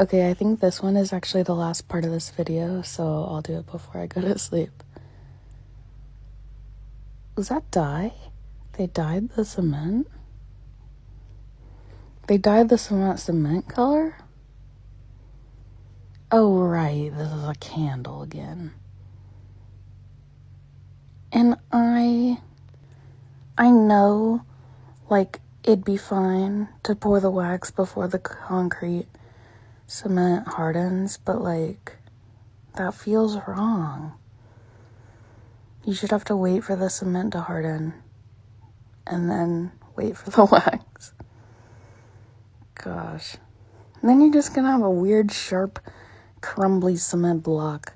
Okay, I think this one is actually the last part of this video, so I'll do it before I go to sleep. Was that dye? They dyed the cement? They dyed the cement cement color? Oh, right, this is a candle again. And I... I know, like, it'd be fine to pour the wax before the concrete cement hardens, but like that feels wrong. You should have to wait for the cement to harden and then wait for the wax. Gosh. And then you're just gonna have a weird, sharp, crumbly cement block.